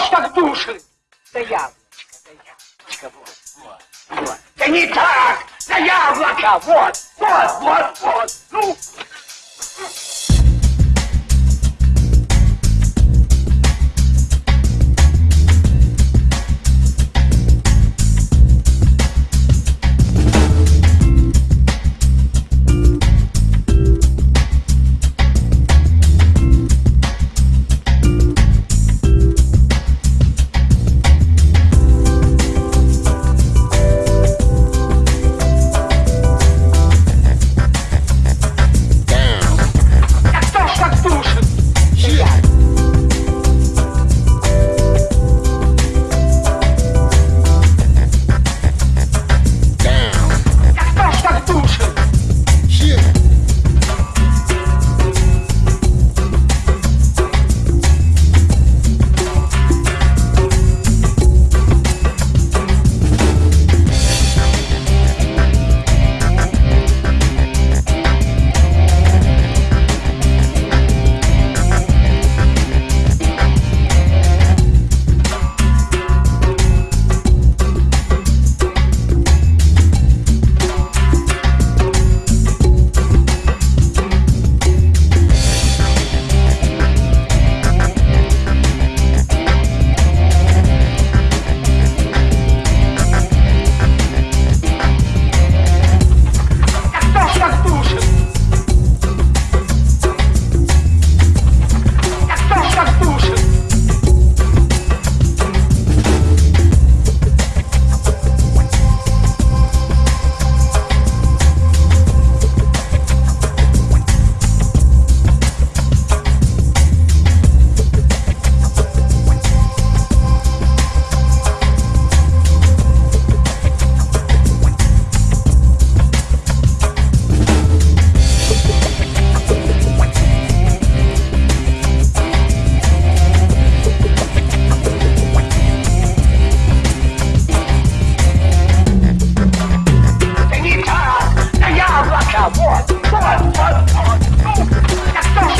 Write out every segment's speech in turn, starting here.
Ж так душит? Да яблочко, да яблочко, вот, вот, вот. Да не так, да яблоко, вот, вот, вот,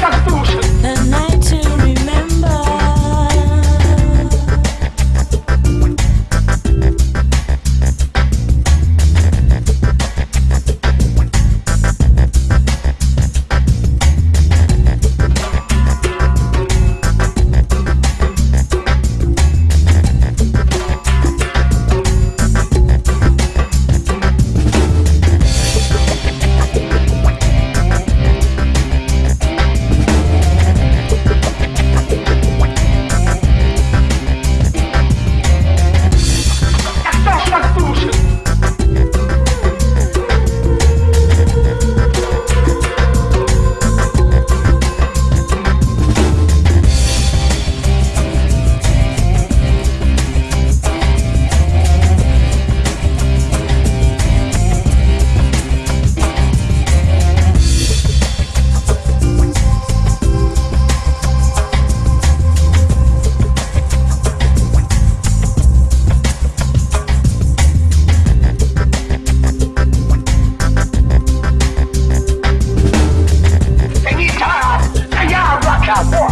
Constitution. Obrigado.